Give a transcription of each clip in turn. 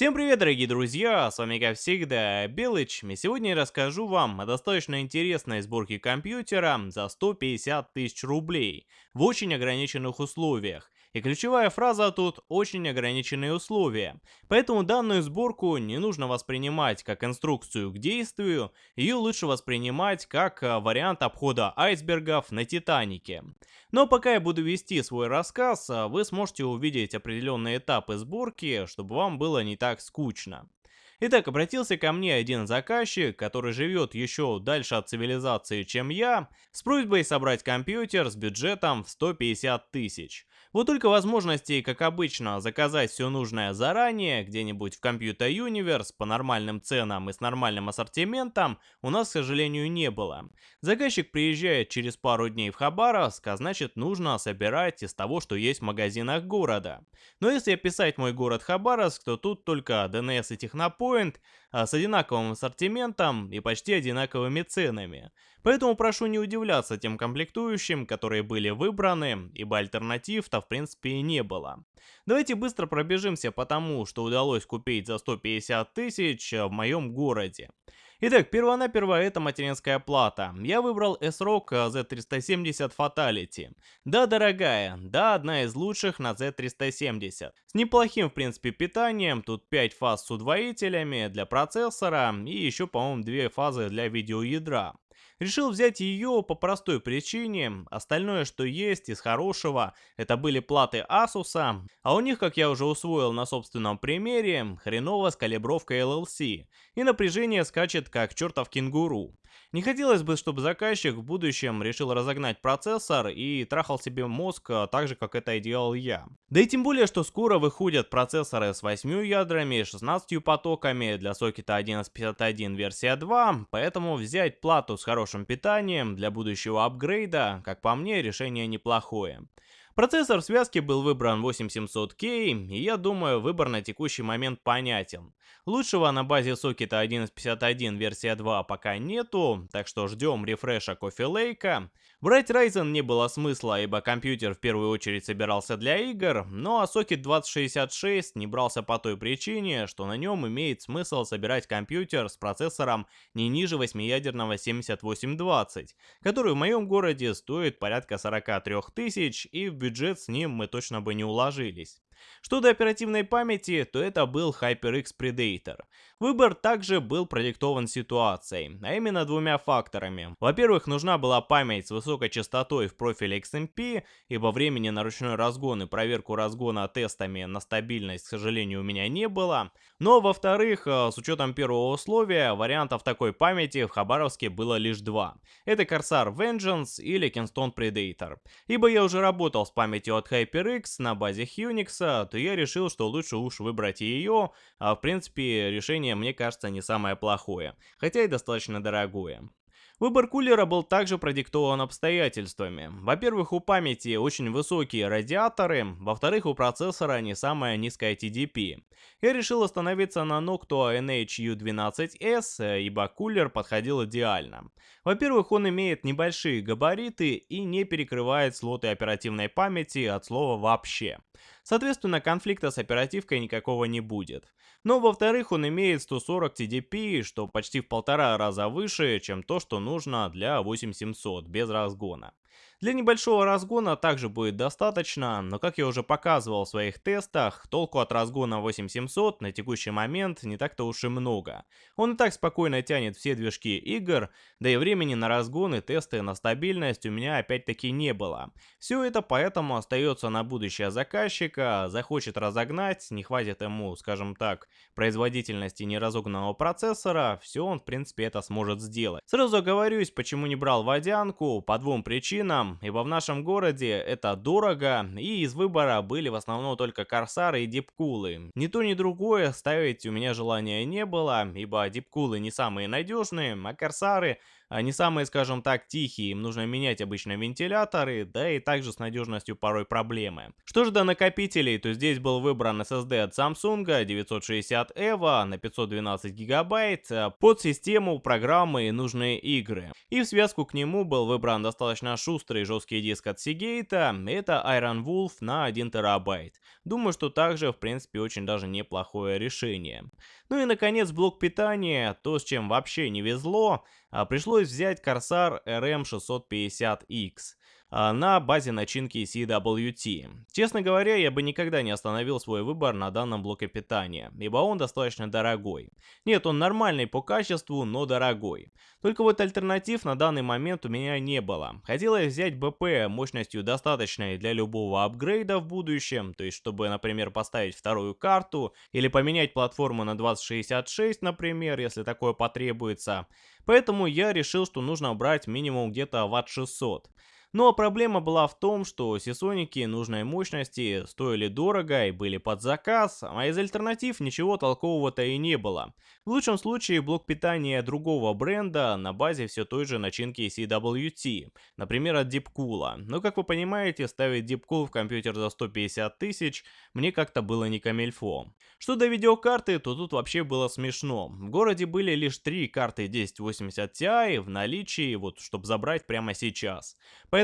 Всем привет, дорогие друзья, с вами как всегда Белыч, и сегодня я расскажу вам о достаточно интересной сборке компьютера за 150 тысяч рублей в очень ограниченных условиях. И ключевая фраза тут «очень ограниченные условия». Поэтому данную сборку не нужно воспринимать как инструкцию к действию, ее лучше воспринимать как э, вариант обхода айсбергов на Титанике. Но пока я буду вести свой рассказ, э, вы сможете увидеть определенные этапы сборки, чтобы вам было не так скучно. Итак, обратился ко мне один заказчик, который живет еще дальше от цивилизации, чем я, с просьбой собрать компьютер с бюджетом в 150 тысяч. Вот только возможностей, как обычно, заказать все нужное заранее, где-нибудь в Computer Universe по нормальным ценам и с нормальным ассортиментом, у нас, к сожалению, не было. Заказчик приезжает через пару дней в Хабаровск, а значит нужно собирать из того, что есть в магазинах города. Но если описать мой город Хабаровск, то тут только DNS и Технопоинт, а с одинаковым ассортиментом и почти одинаковыми ценами. Поэтому прошу не удивляться тем комплектующим, которые были выбраны, ибо альтернатив-то в принципе и не было. Давайте быстро пробежимся по тому, что удалось купить за 150 тысяч в моем городе. Итак, перво-наперво это материнская плата. Я выбрал S-Rock Z370 Fatality. Да, дорогая, да, одна из лучших на Z370. С неплохим, в принципе, питанием, тут 5 фаз с удвоителями для процессора и еще, по-моему, 2 фазы для видеоядра. Решил взять ее по простой причине, остальное, что есть из хорошего, это были платы Asus, а у них, как я уже усвоил на собственном примере, хреново с калибровкой LLC, и напряжение скачет как чертов кенгуру. Не хотелось бы, чтобы заказчик в будущем решил разогнать процессор и трахал себе мозг а, так же, как это делал я. Да и тем более, что скоро выходят процессоры с 8 ядрами, 16 потоками для сокета 1151 версия 2, поэтому взять плату с хорошим питанием для будущего апгрейда, как по мне, решение неплохое. Процессор в связке был выбран 8700K, и я думаю, выбор на текущий момент понятен. Лучшего на базе сокета 1151 версия 2 пока нету, так что ждем рефреша Lake. Брать Ryzen не было смысла, ибо компьютер в первую очередь собирался для игр, но а сокет 2066 не брался по той причине, что на нем имеет смысл собирать компьютер с процессором не ниже 8-ядерного 7820, который в моем городе стоит порядка 43 тысяч и в бюджет с ним мы точно бы не уложились. Что до оперативной памяти, то это был HyperX Predator. Выбор также был продиктован ситуацией, а именно двумя факторами. Во-первых, нужна была память с высокой частотой в профиле XMP, ибо времени на ручной разгон и проверку разгона тестами на стабильность, к сожалению, у меня не было. Но, во-вторых, э, с учетом первого условия, вариантов такой памяти в Хабаровске было лишь два. Это Corsair Vengeance или Kingston Predator. Ибо я уже работал с памятью от HyperX на базе Unix, то я решил, что лучше уж выбрать ее, а в принципе решение мне кажется не самое плохое, хотя и достаточно дорогое. Выбор кулера был также продиктован обстоятельствами. Во-первых, у памяти очень высокие радиаторы, во-вторых, у процессора не самая низкая TDP. Я решил остановиться на Noctua NHU12S, ибо кулер подходил идеально. Во-первых, он имеет небольшие габариты и не перекрывает слоты оперативной памяти от слова вообще. Соответственно, конфликта с оперативкой никакого не будет. Но во-вторых, он имеет 140 TDP, что почти в полтора раза выше, чем то, что нужно для 8700 без разгона. Для небольшого разгона также будет достаточно, но как я уже показывал в своих тестах, толку от разгона 8700 на текущий момент не так-то уж и много. Он и так спокойно тянет все движки игр, да и времени на разгон и тесты на стабильность у меня опять-таки не было. Все это поэтому остается на будущее заказчика, захочет разогнать, не хватит ему, скажем так, производительности неразогнанного процессора, все он в принципе это сможет сделать. Сразу оговорюсь, почему не брал водянку, по двум причинам ибо в нашем городе это дорого, и из выбора были в основном только корсары и дипкулы. Ни то ни другое ставить у меня желания не было, ибо дипкулы не самые надежные, а корсары не самые, скажем так, тихие, им нужно менять обычно вентиляторы, да и также с надежностью порой проблемы. Что же до накопителей, то здесь был выбран SSD от Samsung 960 EVO на 512 гигабайт под систему, программы и нужные игры. И в связку к нему был выбран достаточно шустрый жесткий диск от Seagate, это Iron Wolf на 1 терабайт. Думаю, что также, в принципе, очень даже неплохое решение. Ну и, наконец, блок питания, то, с чем вообще не везло, а пришлось взять Corsair RM650X. А, на базе начинки CWT. Честно говоря, я бы никогда не остановил свой выбор на данном блоке питания, ибо он достаточно дорогой. Нет, он нормальный по качеству, но дорогой. Только вот альтернатив на данный момент у меня не было. Хотелось взять БП мощностью достаточной для любого апгрейда в будущем, то есть чтобы, например, поставить вторую карту или поменять платформу на 2066, например, если такое потребуется. Поэтому я решил, что нужно брать минимум где-то ватт 600. Но проблема была в том, что сисоники нужной мощности стоили дорого и были под заказ, а из альтернатив ничего толкового-то и не было. В лучшем случае блок питания другого бренда на базе все той же начинки CWT, например от Deepcool. Но как вы понимаете, ставить Deepcool в компьютер за 150 тысяч мне как-то было не камельфо. Что до видеокарты, то тут вообще было смешно. В городе были лишь три карты 1080 Ti в наличии, вот чтобы забрать прямо сейчас.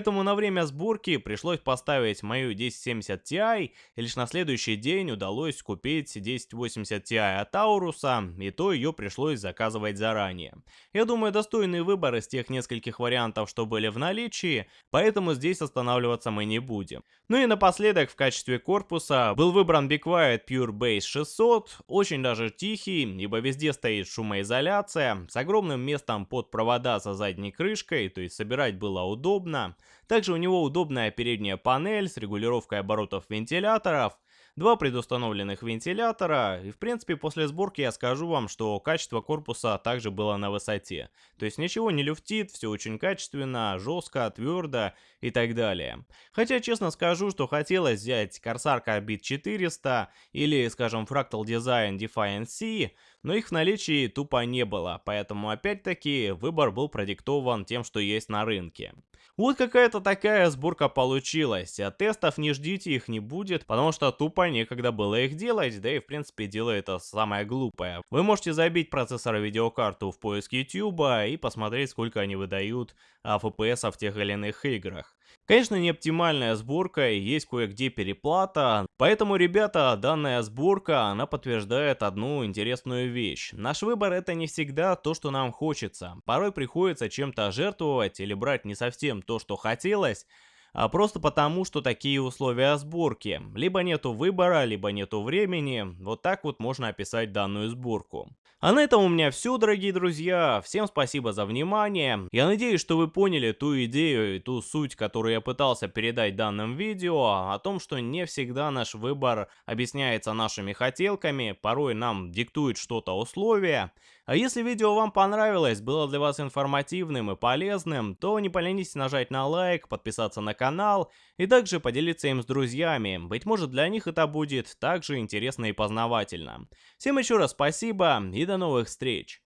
На время сборки пришлось поставить мою 1070 Ti, и лишь на следующий день удалось купить 1080 Ti от Ауруса, и то ее пришлось заказывать заранее. Я думаю, достойный выбор из тех нескольких вариантов, что были в наличии, поэтому здесь останавливаться мы не будем. Ну и напоследок в качестве корпуса был выбран Be Quiet Pure Base 600, очень даже тихий, ибо везде стоит шумоизоляция, с огромным местом под провода со задней крышкой, то есть собирать было удобно. Также у него удобная передняя панель с регулировкой оборотов вентиляторов, два предустановленных вентилятора, и в принципе после сборки я скажу вам, что качество корпуса также было на высоте. То есть ничего не люфтит, все очень качественно, жестко, твердо и так далее. Хотя честно скажу, что хотелось взять Corsair Carbide 400 или скажем Fractal Design Defiant C, но их в наличии тупо не было, поэтому опять-таки выбор был продиктован тем, что есть на рынке. Вот какая-то такая сборка получилась, а тестов не ждите, их не будет, потому что тупо некогда было их делать, да и в принципе дело это самое глупое. Вы можете забить процессор видеокарту в поиск YouTube и посмотреть, сколько они выдают а, FPS в тех или иных играх. Конечно, не оптимальная сборка и есть кое-где переплата, поэтому, ребята, данная сборка, она подтверждает одну интересную вещь. Наш выбор это не всегда то, что нам хочется. Порой приходится чем-то жертвовать или брать не совсем то, что хотелось, а просто потому, что такие условия сборки. Либо нету выбора, либо нету времени. Вот так вот можно описать данную сборку. А на этом у меня все, дорогие друзья. Всем спасибо за внимание. Я надеюсь, что вы поняли ту идею и ту суть, которую я пытался передать данным видео, о том, что не всегда наш выбор объясняется нашими хотелками, порой нам диктует что-то условия. А если видео вам понравилось, было для вас информативным и полезным, то не поленитесь нажать на лайк, подписаться на канал и также поделиться им с друзьями. Быть может для них это будет также интересно и познавательно. Всем еще раз спасибо и до новых встреч!